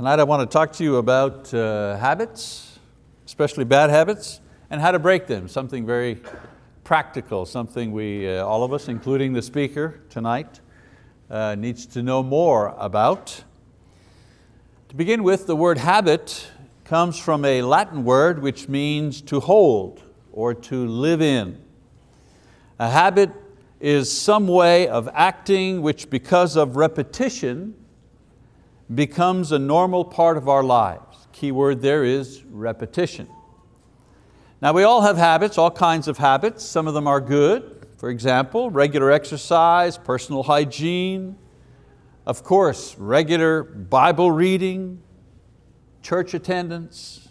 Tonight I want to talk to you about uh, habits, especially bad habits, and how to break them, something very practical, something we, uh, all of us, including the speaker tonight, uh, needs to know more about. To begin with, the word habit comes from a Latin word which means to hold or to live in. A habit is some way of acting which because of repetition becomes a normal part of our lives. Key word there is repetition. Now we all have habits, all kinds of habits. Some of them are good. For example, regular exercise, personal hygiene, of course, regular Bible reading, church attendance,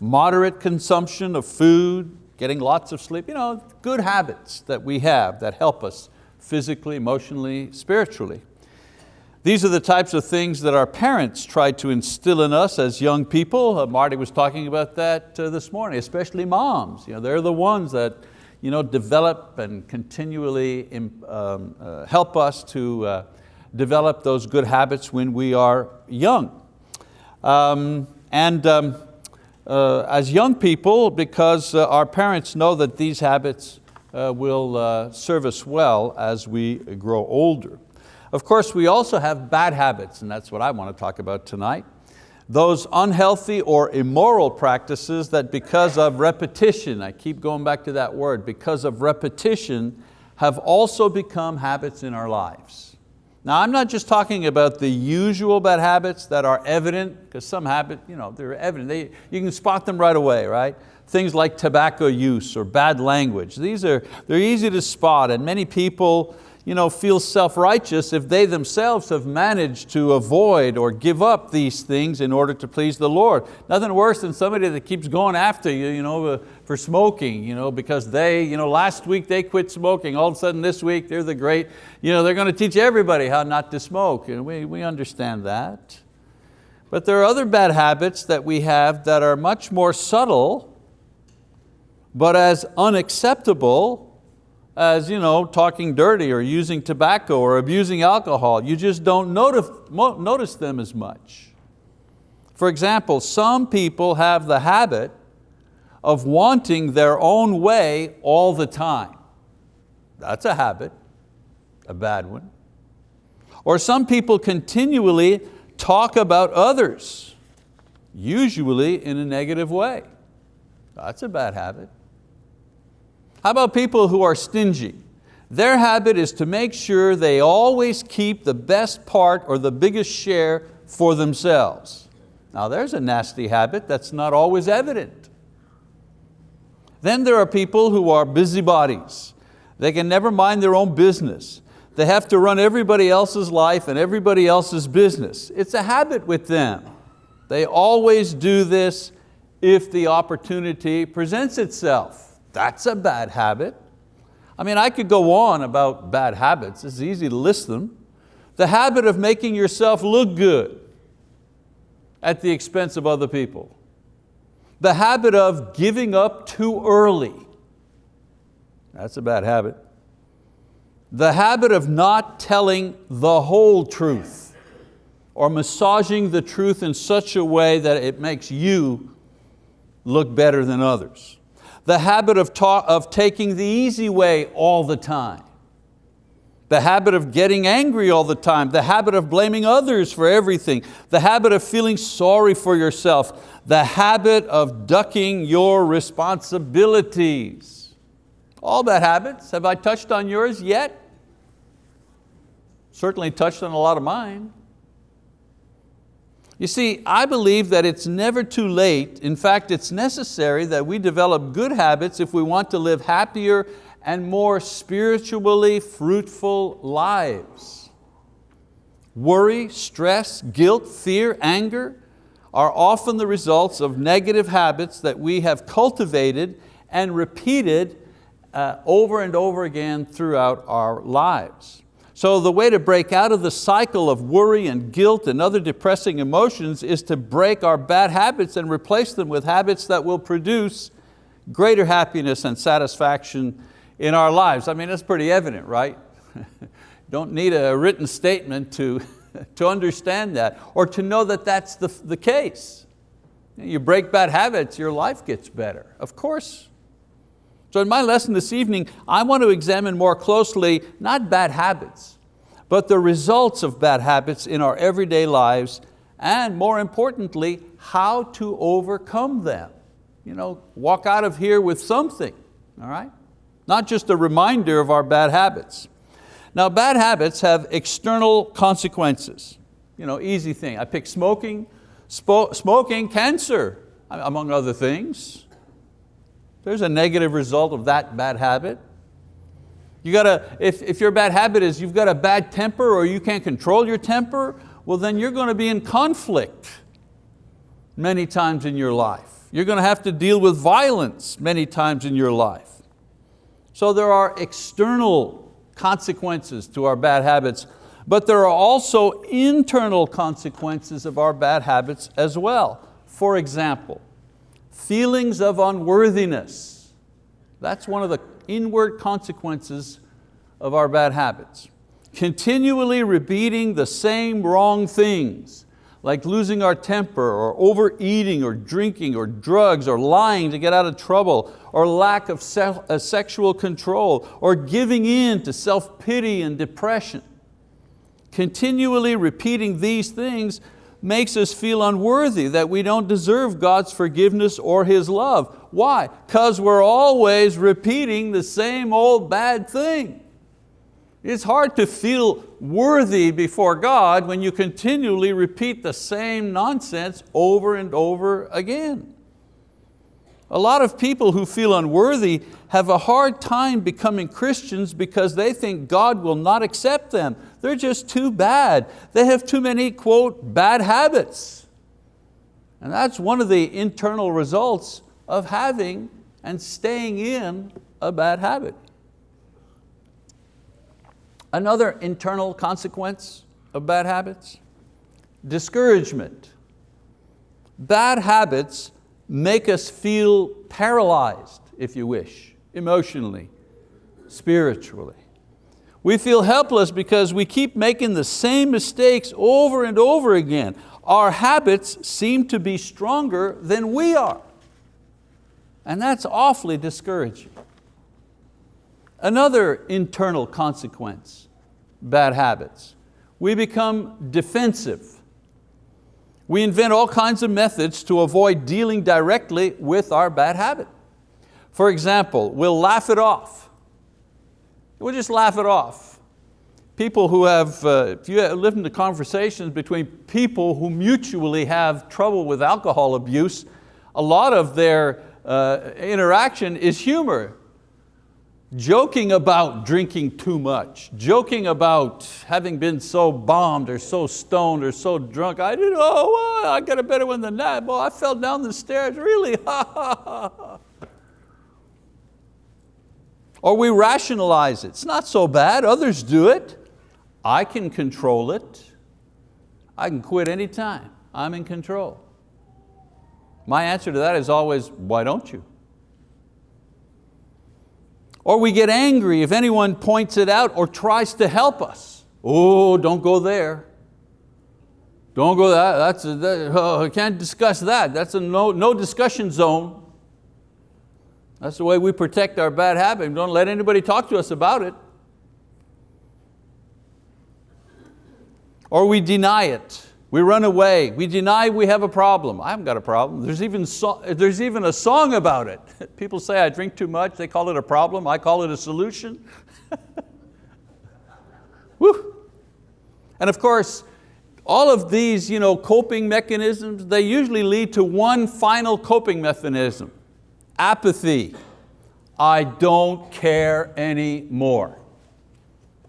moderate consumption of food, getting lots of sleep, you know, good habits that we have that help us physically, emotionally, spiritually. These are the types of things that our parents try to instill in us as young people. Uh, Marty was talking about that uh, this morning, especially moms. You know, they're the ones that you know, develop and continually um, uh, help us to uh, develop those good habits when we are young. Um, and um, uh, as young people, because uh, our parents know that these habits will serve us well as we grow older. Of course, we also have bad habits, and that's what I want to talk about tonight. Those unhealthy or immoral practices that because of repetition, I keep going back to that word, because of repetition, have also become habits in our lives. Now I'm not just talking about the usual bad habits that are evident, because some habits, you know, they're evident, they, you can spot them right away, right? Things like tobacco use or bad language. These are, they're easy to spot and many people you know, feel self-righteous if they themselves have managed to avoid or give up these things in order to please the Lord. Nothing worse than somebody that keeps going after you, you know, uh, for smoking, you know, because they, you know, last week they quit smoking, all of a sudden this week they're the great, you know, they're going to teach everybody how not to smoke, and we, we understand that. But there are other bad habits that we have that are much more subtle, but as unacceptable as you know, talking dirty or using tobacco or abusing alcohol. You just don't notice, notice them as much. For example, some people have the habit of wanting their own way all the time. That's a habit, a bad one. Or some people continually talk about others, usually in a negative way. That's a bad habit. How about people who are stingy? Their habit is to make sure they always keep the best part or the biggest share for themselves. Now there's a nasty habit that's not always evident. Then there are people who are busybodies. They can never mind their own business. They have to run everybody else's life and everybody else's business. It's a habit with them. They always do this if the opportunity presents itself. That's a bad habit. I mean, I could go on about bad habits. It's easy to list them. The habit of making yourself look good at the expense of other people. The habit of giving up too early. That's a bad habit. The habit of not telling the whole truth or massaging the truth in such a way that it makes you look better than others the habit of, of taking the easy way all the time, the habit of getting angry all the time, the habit of blaming others for everything, the habit of feeling sorry for yourself, the habit of ducking your responsibilities. All bad habits. Have I touched on yours yet? Certainly touched on a lot of mine. You see, I believe that it's never too late. In fact, it's necessary that we develop good habits if we want to live happier and more spiritually fruitful lives. Worry, stress, guilt, fear, anger are often the results of negative habits that we have cultivated and repeated uh, over and over again throughout our lives. So the way to break out of the cycle of worry and guilt and other depressing emotions is to break our bad habits and replace them with habits that will produce greater happiness and satisfaction in our lives. I mean, that's pretty evident, right? Don't need a written statement to, to understand that or to know that that's the, the case. You break bad habits, your life gets better, of course. So in my lesson this evening, I want to examine more closely, not bad habits, but the results of bad habits in our everyday lives and more importantly, how to overcome them. You know, walk out of here with something, all right? Not just a reminder of our bad habits. Now bad habits have external consequences. You know, easy thing, I pick smoking, smoking, cancer, among other things. There's a negative result of that bad habit. You got to, if, if your bad habit is you've got a bad temper or you can't control your temper, well then you're going to be in conflict many times in your life. You're going to have to deal with violence many times in your life. So there are external consequences to our bad habits, but there are also internal consequences of our bad habits as well. For example, feelings of unworthiness. That's one of the inward consequences of our bad habits. Continually repeating the same wrong things, like losing our temper or overeating or drinking or drugs or lying to get out of trouble or lack of uh, sexual control or giving in to self-pity and depression. Continually repeating these things makes us feel unworthy, that we don't deserve God's forgiveness or His love. Why? Because we're always repeating the same old bad thing. It's hard to feel worthy before God when you continually repeat the same nonsense over and over again. A lot of people who feel unworthy have a hard time becoming Christians because they think God will not accept them. They're just too bad. They have too many, quote, bad habits. And that's one of the internal results of having and staying in a bad habit. Another internal consequence of bad habits, discouragement. Bad habits make us feel paralyzed, if you wish, emotionally, spiritually. We feel helpless because we keep making the same mistakes over and over again. Our habits seem to be stronger than we are. And that's awfully discouraging. Another internal consequence, bad habits. We become defensive we invent all kinds of methods to avoid dealing directly with our bad habit. For example, we'll laugh it off. We'll just laugh it off. People who have, uh, if you listen to conversations between people who mutually have trouble with alcohol abuse, a lot of their uh, interaction is humor joking about drinking too much, joking about having been so bombed or so stoned or so drunk. I didn't, oh, I got a better one than that. Boy, I fell down the stairs, really, Or we rationalize it. It's not so bad, others do it. I can control it. I can quit anytime. I'm in control. My answer to that is always, why don't you? Or we get angry if anyone points it out or tries to help us. Oh, don't go there. Don't go there, that's a, that, oh, I can't discuss that. That's a no, no discussion zone. That's the way we protect our bad habit. Don't let anybody talk to us about it. Or we deny it. We run away, we deny we have a problem. I haven't got a problem. There's even, so, there's even a song about it. People say I drink too much, they call it a problem, I call it a solution. Woo. And of course, all of these you know, coping mechanisms, they usually lead to one final coping mechanism, apathy. I don't care anymore.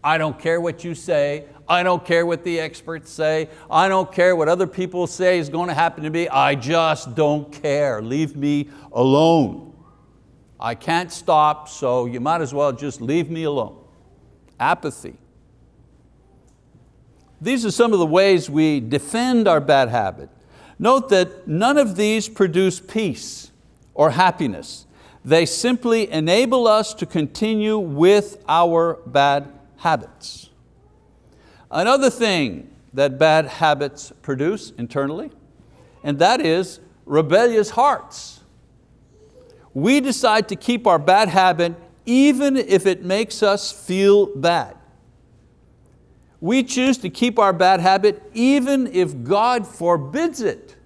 I don't care what you say, I don't care what the experts say. I don't care what other people say is going to happen to me. I just don't care. Leave me alone. I can't stop, so you might as well just leave me alone. Apathy. These are some of the ways we defend our bad habit. Note that none of these produce peace or happiness. They simply enable us to continue with our bad habits. Another thing that bad habits produce internally, and that is rebellious hearts. We decide to keep our bad habit even if it makes us feel bad. We choose to keep our bad habit even if God forbids it.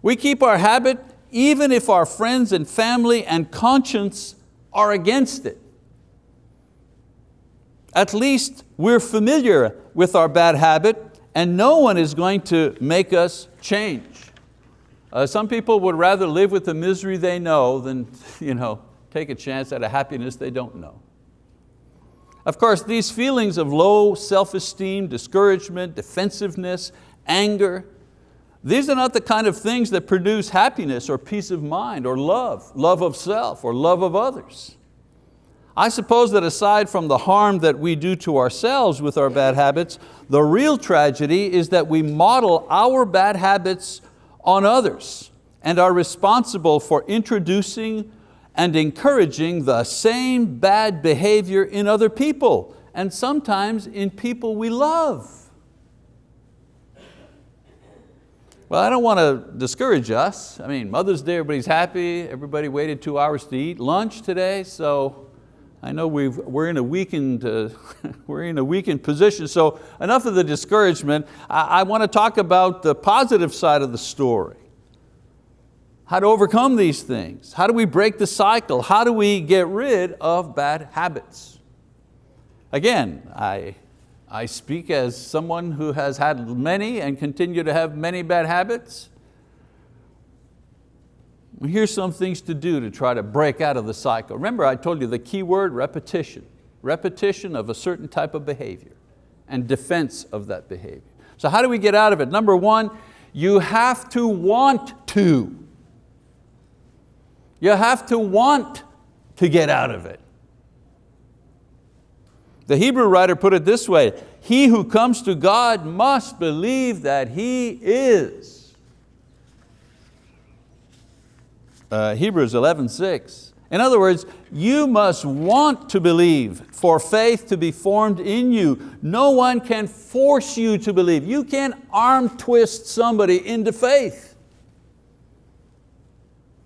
We keep our habit even if our friends and family and conscience are against it. At least we're familiar with our bad habit and no one is going to make us change. Uh, some people would rather live with the misery they know than you know, take a chance at a happiness they don't know. Of course, these feelings of low self-esteem, discouragement, defensiveness, anger, these are not the kind of things that produce happiness or peace of mind or love, love of self or love of others. I suppose that aside from the harm that we do to ourselves with our bad habits, the real tragedy is that we model our bad habits on others and are responsible for introducing and encouraging the same bad behavior in other people and sometimes in people we love. Well, I don't want to discourage us. I mean, Mother's Day, everybody's happy. Everybody waited two hours to eat lunch today, so I know we've, we're, in a weakened, uh, we're in a weakened position, so enough of the discouragement. I, I want to talk about the positive side of the story. How to overcome these things. How do we break the cycle? How do we get rid of bad habits? Again, I, I speak as someone who has had many and continue to have many bad habits. Here's some things to do to try to break out of the cycle. Remember I told you the key word, repetition. Repetition of a certain type of behavior and defense of that behavior. So how do we get out of it? Number one, you have to want to. You have to want to get out of it. The Hebrew writer put it this way, he who comes to God must believe that He is uh, Hebrews 11, 6. In other words, you must want to believe for faith to be formed in you. No one can force you to believe. You can't arm twist somebody into faith.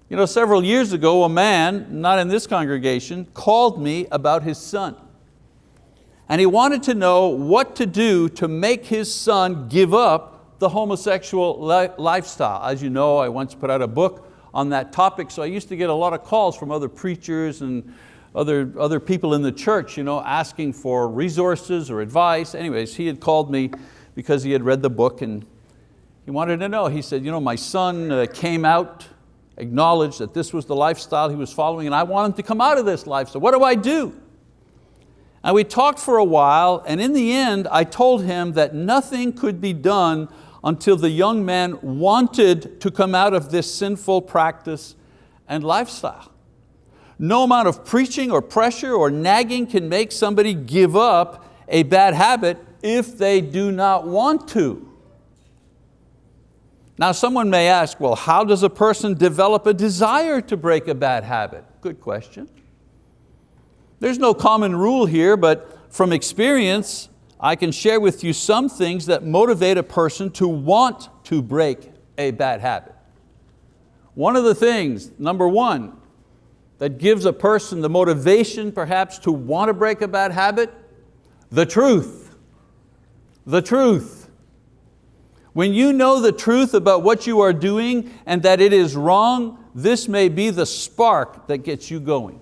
You know, several years ago, a man, not in this congregation, called me about his son. And he wanted to know what to do to make his son give up the homosexual li lifestyle. As you know, I once put out a book on that topic, so I used to get a lot of calls from other preachers and other, other people in the church you know, asking for resources or advice. Anyways, he had called me because he had read the book and he wanted to know. He said, you know, my son uh, came out, acknowledged that this was the lifestyle he was following and I want him to come out of this lifestyle. What do I do? And we talked for a while and in the end I told him that nothing could be done until the young man wanted to come out of this sinful practice and lifestyle. No amount of preaching or pressure or nagging can make somebody give up a bad habit if they do not want to. Now someone may ask, well, how does a person develop a desire to break a bad habit? Good question. There's no common rule here, but from experience, I can share with you some things that motivate a person to want to break a bad habit. One of the things, number one, that gives a person the motivation perhaps to want to break a bad habit, the truth. The truth. When you know the truth about what you are doing and that it is wrong, this may be the spark that gets you going.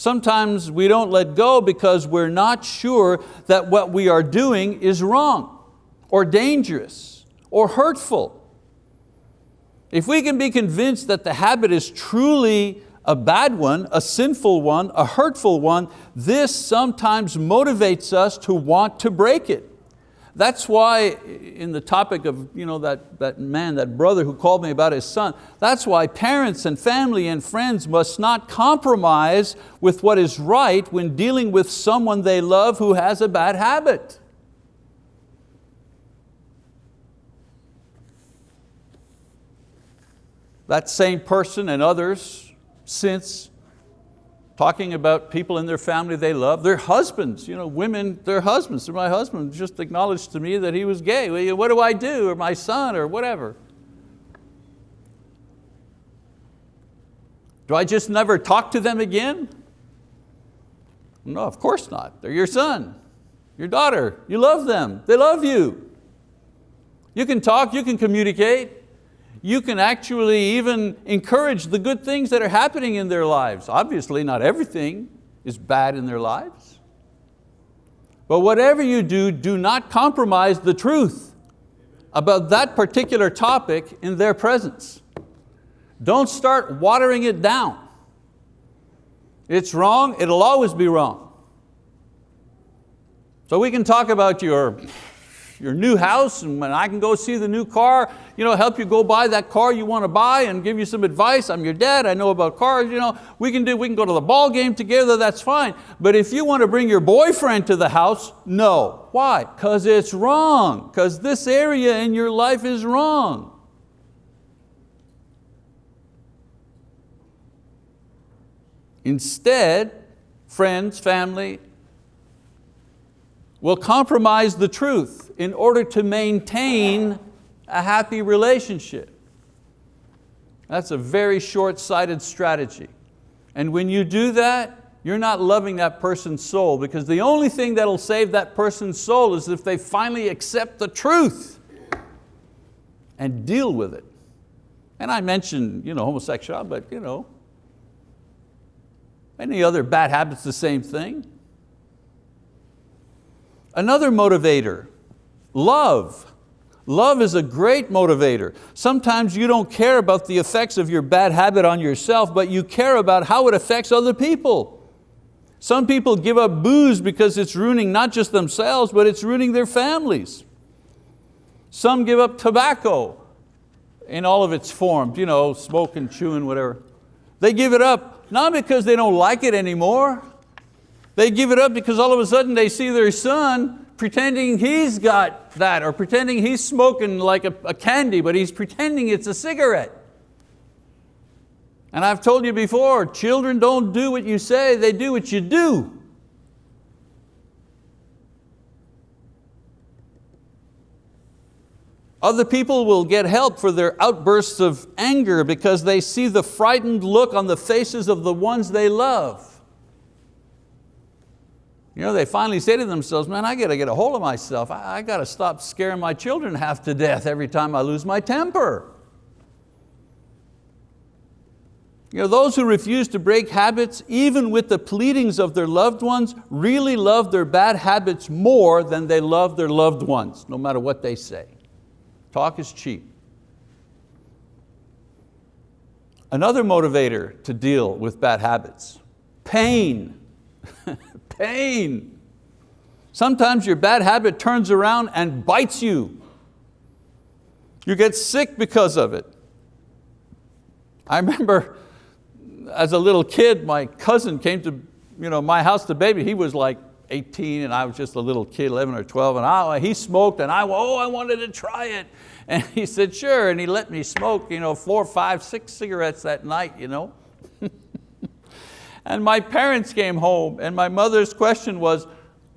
Sometimes we don't let go because we're not sure that what we are doing is wrong or dangerous or hurtful. If we can be convinced that the habit is truly a bad one, a sinful one, a hurtful one, this sometimes motivates us to want to break it. That's why in the topic of you know, that, that man, that brother who called me about his son, that's why parents and family and friends must not compromise with what is right when dealing with someone they love who has a bad habit. That same person and others since talking about people in their family they love, their husbands, you know, women, their husbands. My husband just acknowledged to me that he was gay. What do I do? Or my son, or whatever. Do I just never talk to them again? No, of course not. They're your son, your daughter. You love them, they love you. You can talk, you can communicate you can actually even encourage the good things that are happening in their lives. Obviously not everything is bad in their lives. But whatever you do, do not compromise the truth about that particular topic in their presence. Don't start watering it down. It's wrong, it'll always be wrong. So we can talk about your your new house and when I can go see the new car, you know, help you go buy that car you want to buy and give you some advice. I'm your dad, I know about cars, you know, we can, do, we can go to the ball game together, that's fine. But if you want to bring your boyfriend to the house, no. Why? Because it's wrong, because this area in your life is wrong. Instead, friends, family, will compromise the truth in order to maintain a happy relationship. That's a very short-sighted strategy. And when you do that, you're not loving that person's soul because the only thing that'll save that person's soul is if they finally accept the truth and deal with it. And I mentioned you know, homosexuality, but you know, any other bad habits, the same thing. Another motivator, love. Love is a great motivator. Sometimes you don't care about the effects of your bad habit on yourself, but you care about how it affects other people. Some people give up booze because it's ruining not just themselves, but it's ruining their families. Some give up tobacco in all of its forms, you know, smoking, chewing, whatever. They give it up, not because they don't like it anymore, they give it up because all of a sudden they see their son pretending he's got that or pretending he's smoking like a, a candy, but he's pretending it's a cigarette. And I've told you before, children don't do what you say, they do what you do. Other people will get help for their outbursts of anger because they see the frightened look on the faces of the ones they love. You know, they finally say to themselves, man, I got to get a hold of myself. I, I got to stop scaring my children half to death every time I lose my temper. You know, those who refuse to break habits, even with the pleadings of their loved ones, really love their bad habits more than they love their loved ones, no matter what they say. Talk is cheap. Another motivator to deal with bad habits, pain. pain. Sometimes your bad habit turns around and bites you. You get sick because of it. I remember as a little kid, my cousin came to you know, my house to baby. He was like 18 and I was just a little kid, 11 or 12, and I, he smoked and I, oh, I wanted to try it. And he said, sure, and he let me smoke you know, four, five, six cigarettes that night. You know? And my parents came home and my mother's question was,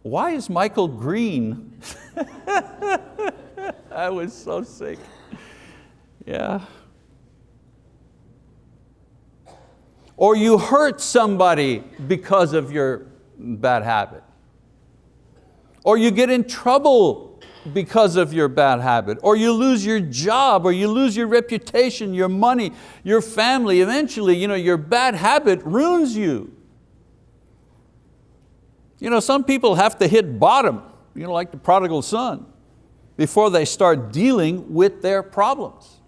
why is Michael green? I was so sick. Yeah. Or you hurt somebody because of your bad habit. Or you get in trouble because of your bad habit, or you lose your job, or you lose your reputation, your money, your family. Eventually, you know, your bad habit ruins you. You know, some people have to hit bottom, you know, like the prodigal son, before they start dealing with their problems.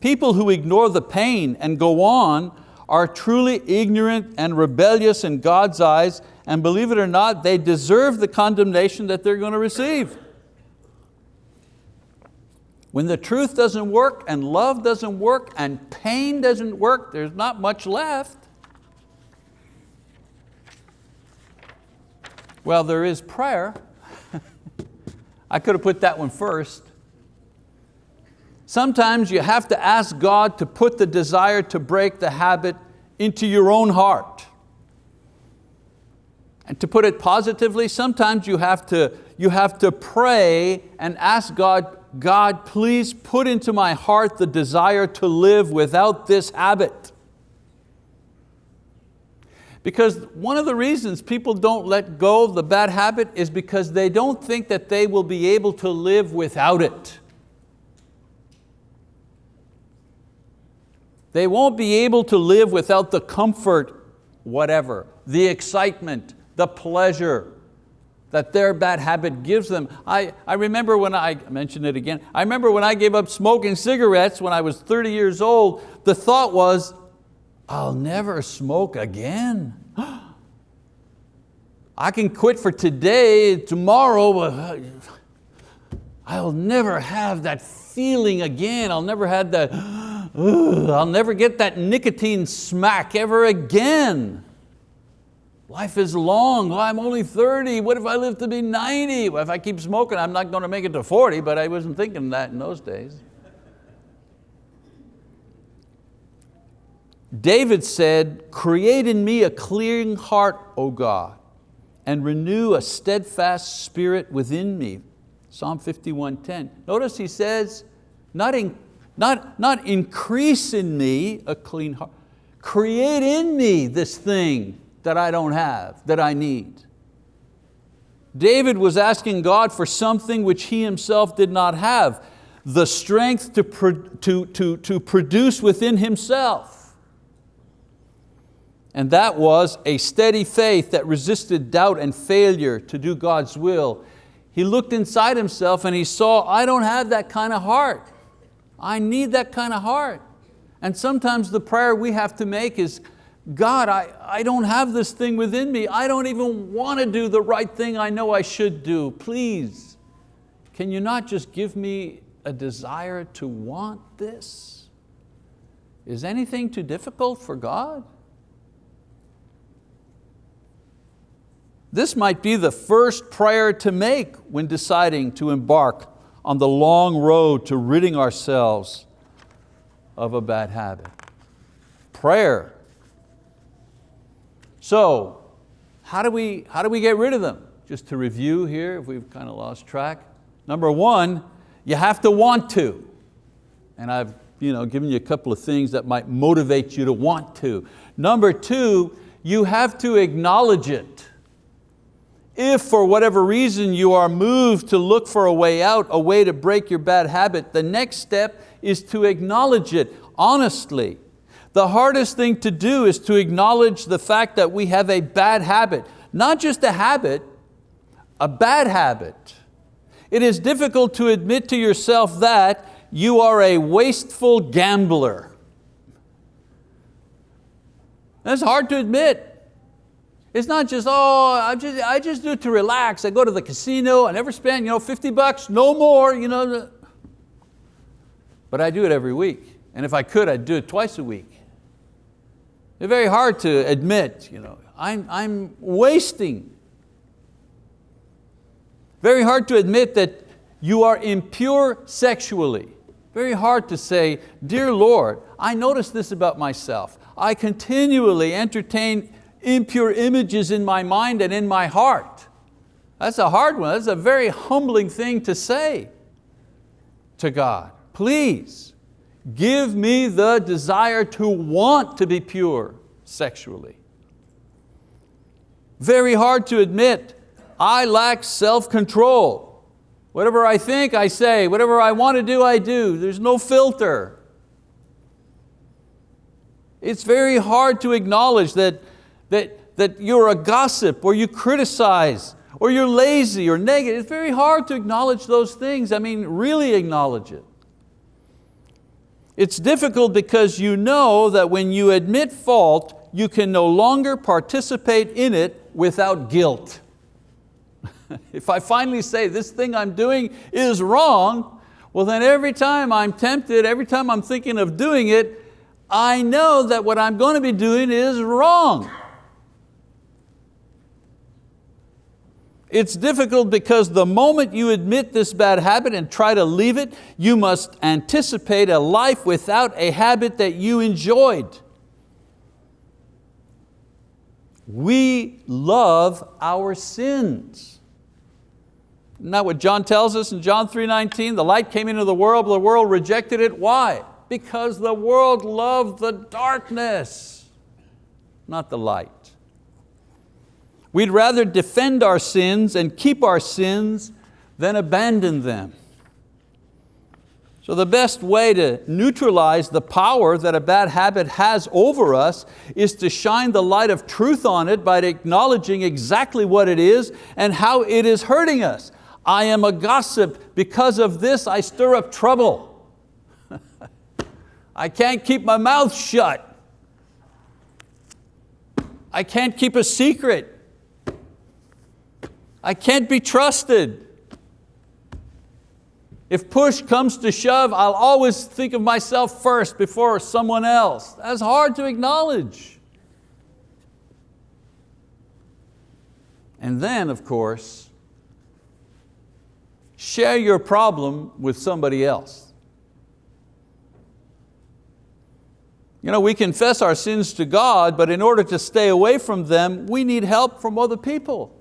People who ignore the pain and go on are truly ignorant and rebellious in God's eyes and believe it or not, they deserve the condemnation that they're going to receive. When the truth doesn't work and love doesn't work and pain doesn't work, there's not much left. Well, there is prayer. I could have put that one first. Sometimes you have to ask God to put the desire to break the habit into your own heart And to put it positively, sometimes you have to, you have to pray and ask God, God, please put into my heart the desire to live without this habit. Because one of the reasons people don't let go of the bad habit is because they don't think that they will be able to live without it. They won't be able to live without the comfort, whatever, the excitement, the pleasure that their bad habit gives them. I, I remember when I, I mentioned it again, I remember when I gave up smoking cigarettes when I was 30 years old, the thought was, I'll never smoke again. I can quit for today, tomorrow, but uh, I'll never have that feeling again. I'll never have that, I'll never get that nicotine smack ever again. Life is long, well, I'm only 30, what if I live to be 90? Well, if I keep smoking, I'm not going to make it to 40, but I wasn't thinking that in those days. David said, create in me a clean heart, O God, and renew a steadfast spirit within me. Psalm 51.10. Notice he says, not, in, not, not increase in me a clean heart, create in me this thing that I don't have, that I need. David was asking God for something which he himself did not have, the strength to, to, to, to produce within himself. And that was a steady faith that resisted doubt and failure to do God's will. He looked inside himself and he saw, I don't have that kind of heart. I need that kind of heart. And sometimes the prayer we have to make is, God, I, I don't have this thing within me. I don't even want to do the right thing I know I should do. Please, can you not just give me a desire to want this? Is anything too difficult for God? This might be the first prayer to make when deciding to embark on the long road to ridding ourselves of a bad habit. Prayer so how do, we, how do we get rid of them? Just to review here, if we've kind of lost track. Number one, you have to want to. And I've you know, given you a couple of things that might motivate you to want to. Number two, you have to acknowledge it. If for whatever reason you are moved to look for a way out, a way to break your bad habit, the next step is to acknowledge it honestly. The hardest thing to do is to acknowledge the fact that we have a bad habit. Not just a habit, a bad habit. It is difficult to admit to yourself that you are a wasteful gambler. That's hard to admit. It's not just, oh, I just, I just do it to relax. I go to the casino, I never spend you know, 50 bucks, no more. You know. But I do it every week. And if I could, I'd do it twice a week. It's very hard to admit, you know, I'm, I'm wasting. Very hard to admit that you are impure sexually. Very hard to say, dear Lord, I notice this about myself. I continually entertain impure images in my mind and in my heart. That's a hard one. That's a very humbling thing to say to God. Please, Give me the desire to want to be pure sexually. Very hard to admit, I lack self-control. Whatever I think, I say. Whatever I want to do, I do. There's no filter. It's very hard to acknowledge that, that, that you're a gossip or you criticize or you're lazy or negative. It's very hard to acknowledge those things. I mean, really acknowledge it. It's difficult because you know that when you admit fault, you can no longer participate in it without guilt. if I finally say this thing I'm doing is wrong, well then every time I'm tempted, every time I'm thinking of doing it, I know that what I'm going to be doing is wrong. It's difficult because the moment you admit this bad habit and try to leave it, you must anticipate a life without a habit that you enjoyed. we love our sins. Isn't that what John tells us in John 3.19? The light came into the world, but the world rejected it. Why? Because the world loved the darkness, not the light. We'd rather defend our sins and keep our sins than abandon them. So the best way to neutralize the power that a bad habit has over us is to shine the light of truth on it by acknowledging exactly what it is and how it is hurting us. I am a gossip. Because of this, I stir up trouble. I can't keep my mouth shut. I can't keep a secret. I can't be trusted. If push comes to shove, I'll always think of myself first before someone else. That's hard to acknowledge. And then, of course, share your problem with somebody else. You know, we confess our sins to God, but in order to stay away from them, we need help from other people.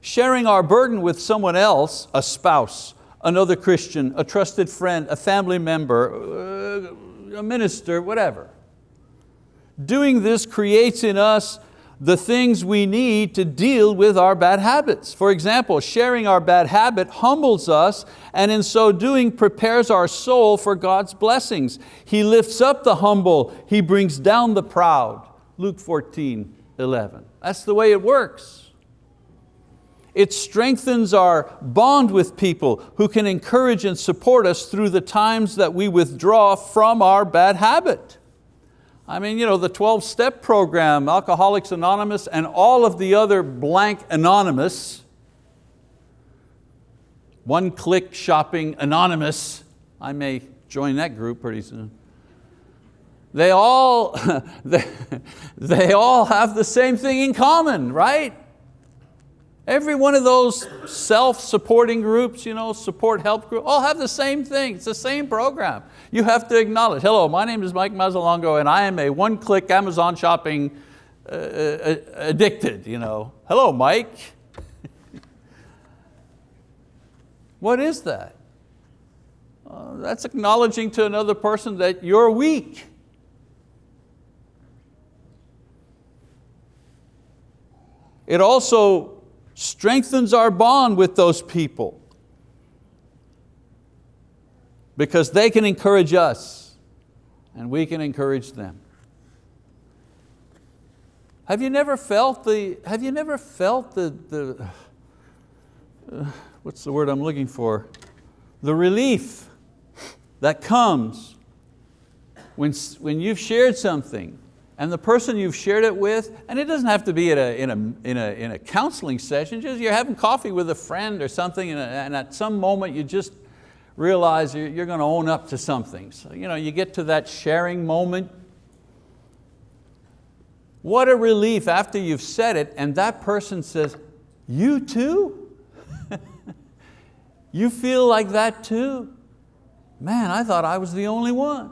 Sharing our burden with someone else, a spouse, another Christian, a trusted friend, a family member, uh, a minister, whatever. Doing this creates in us the things we need to deal with our bad habits. For example, sharing our bad habit humbles us and in so doing prepares our soul for God's blessings. He lifts up the humble, He brings down the proud. Luke 14, 11. That's the way it works. It strengthens our bond with people who can encourage and support us through the times that we withdraw from our bad habit. I mean, you know, the 12-step program, Alcoholics Anonymous, and all of the other blank anonymous, one-click shopping anonymous, I may join that group pretty soon. They all, they, they all have the same thing in common, right? Every one of those self-supporting groups, you know, support help group, all have the same thing. It's the same program. You have to acknowledge, hello, my name is Mike Mazzalongo and I am a one-click Amazon shopping uh, uh, addicted. You know. Hello, Mike. what is that? Uh, that's acknowledging to another person that you're weak. It also strengthens our bond with those people because they can encourage us and we can encourage them. Have you never felt the, have you never felt the, the uh, what's the word I'm looking for? The relief that comes when, when you've shared something and the person you've shared it with, and it doesn't have to be a, in, a, in, a, in a counseling session, just you're having coffee with a friend or something and, and at some moment you just realize you're, you're going to own up to something. So you, know, you get to that sharing moment. What a relief after you've said it and that person says, you too? you feel like that too? Man, I thought I was the only one.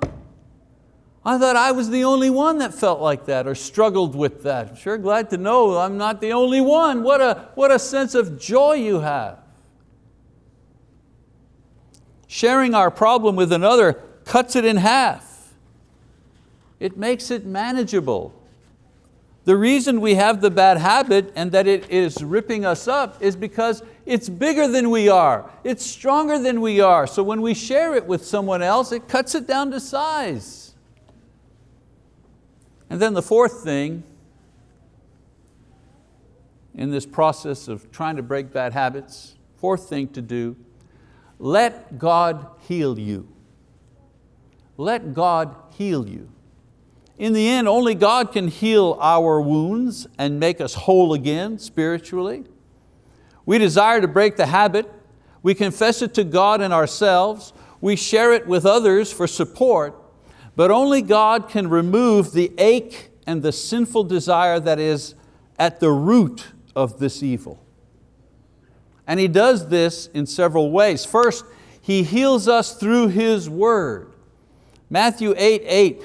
I thought I was the only one that felt like that or struggled with that. I'm sure glad to know I'm not the only one. What a, what a sense of joy you have. Sharing our problem with another cuts it in half. It makes it manageable. The reason we have the bad habit and that it is ripping us up is because it's bigger than we are. It's stronger than we are. So when we share it with someone else, it cuts it down to size. And then the fourth thing in this process of trying to break bad habits, fourth thing to do, let God heal you. Let God heal you. In the end, only God can heal our wounds and make us whole again spiritually. We desire to break the habit. We confess it to God and ourselves. We share it with others for support but only God can remove the ache and the sinful desire that is at the root of this evil. And He does this in several ways. First, He heals us through His word. Matthew 8, 8,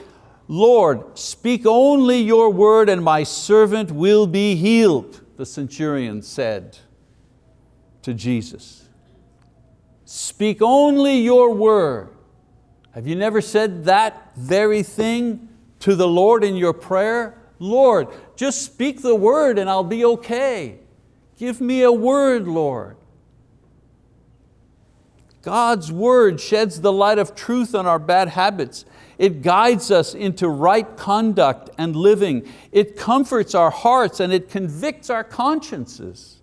Lord, speak only your word and my servant will be healed, the centurion said to Jesus. Speak only your word. Have you never said that very thing to the Lord in your prayer? Lord, just speak the word and I'll be okay. Give me a word, Lord. God's word sheds the light of truth on our bad habits. It guides us into right conduct and living. It comforts our hearts and it convicts our consciences.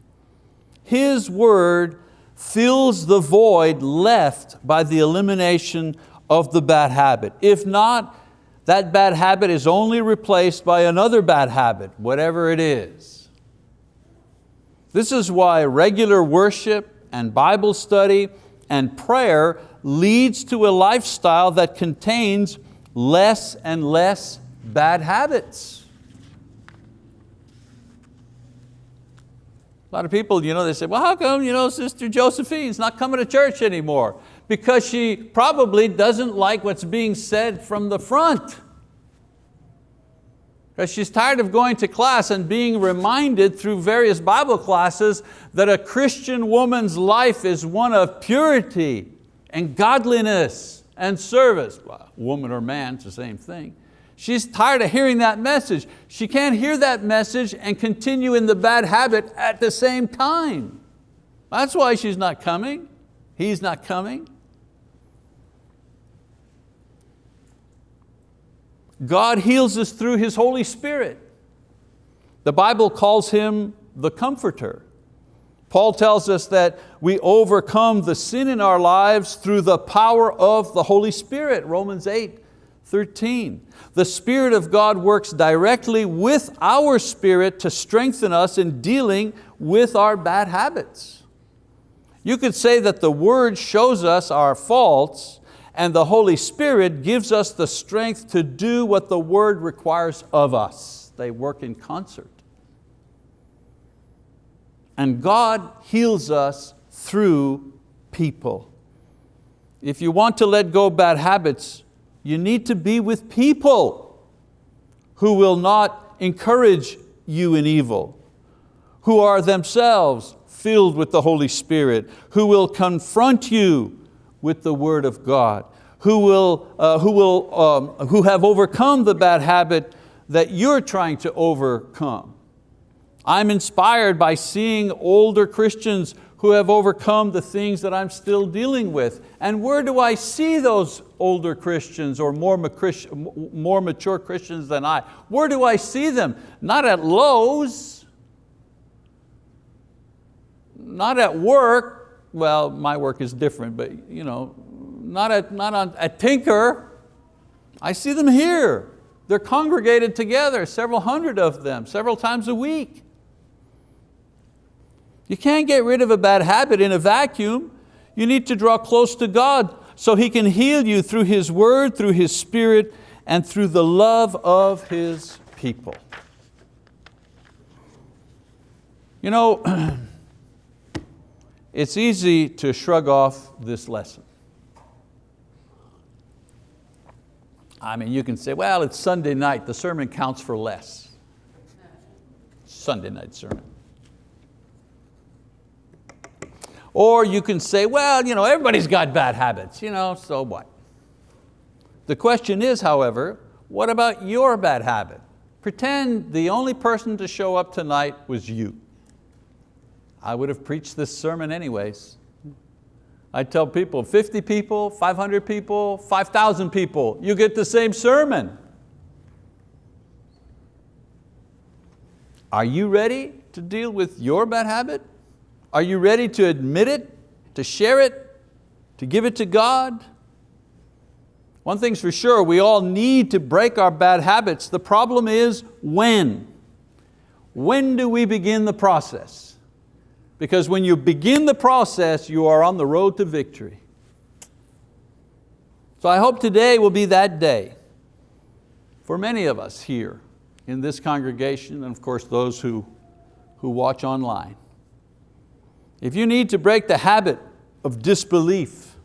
His word fills the void left by the elimination of the bad habit. If not, that bad habit is only replaced by another bad habit, whatever it is. This is why regular worship and Bible study and prayer leads to a lifestyle that contains less and less bad habits. A lot of people, you know, they say, well, how come you know, Sister Josephine's not coming to church anymore? Because she probably doesn't like what's being said from the front. Because she's tired of going to class and being reminded through various Bible classes that a Christian woman's life is one of purity and godliness and service. Well, woman or man, it's the same thing. She's tired of hearing that message. She can't hear that message and continue in the bad habit at the same time. That's why she's not coming. He's not coming. God heals us through His Holy Spirit. The Bible calls Him the Comforter. Paul tells us that we overcome the sin in our lives through the power of the Holy Spirit, Romans 8, 13. The Spirit of God works directly with our spirit to strengthen us in dealing with our bad habits. You could say that the word shows us our faults and the Holy Spirit gives us the strength to do what the word requires of us. They work in concert. And God heals us through people. If you want to let go bad habits, you need to be with people who will not encourage you in evil, who are themselves filled with the Holy Spirit, who will confront you with the word of God, who, will, uh, who, will, um, who have overcome the bad habit that you're trying to overcome. I'm inspired by seeing older Christians who have overcome the things that I'm still dealing with. And where do I see those older Christians or more, more mature Christians than I? Where do I see them? Not at Lowe's, not at work, well, my work is different, but you know, not at, not on, at Tinker. I see them here. They're congregated together, several hundred of them, several times a week. You can't get rid of a bad habit in a vacuum. You need to draw close to God so He can heal you through His word, through His spirit, and through the love of His people. You know, it's easy to shrug off this lesson. I mean, you can say, well, it's Sunday night, the sermon counts for less. Sunday night sermon. Or you can say, well, you know, everybody's got bad habits, you know, so what? The question is, however, what about your bad habit? Pretend the only person to show up tonight was you. I would have preached this sermon anyways. I tell people, 50 people, 500 people, 5,000 people, you get the same sermon. Are you ready to deal with your bad habit? Are you ready to admit it, to share it, to give it to God? One thing's for sure, we all need to break our bad habits. The problem is when. When do we begin the process? Because when you begin the process, you are on the road to victory. So I hope today will be that day for many of us here in this congregation and of course those who, who watch online. If you need to break the habit of disbelief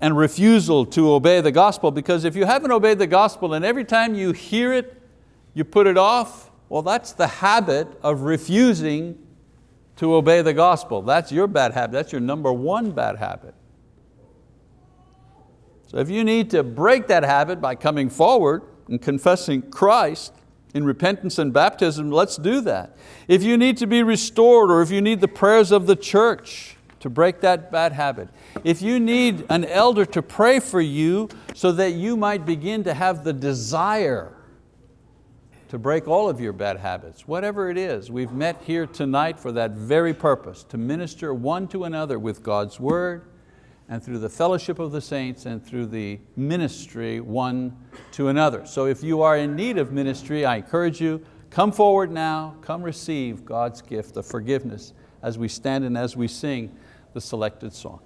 and refusal to obey the gospel because if you haven't obeyed the gospel and every time you hear it, you put it off, well that's the habit of refusing to obey the gospel. That's your bad habit, that's your number one bad habit. So if you need to break that habit by coming forward and confessing Christ in repentance and baptism, let's do that. If you need to be restored or if you need the prayers of the church to break that bad habit, if you need an elder to pray for you so that you might begin to have the desire to break all of your bad habits, whatever it is, we've met here tonight for that very purpose, to minister one to another with God's word, and through the fellowship of the saints and through the ministry one to another. So if you are in need of ministry, I encourage you, come forward now, come receive God's gift of forgiveness as we stand and as we sing the selected song.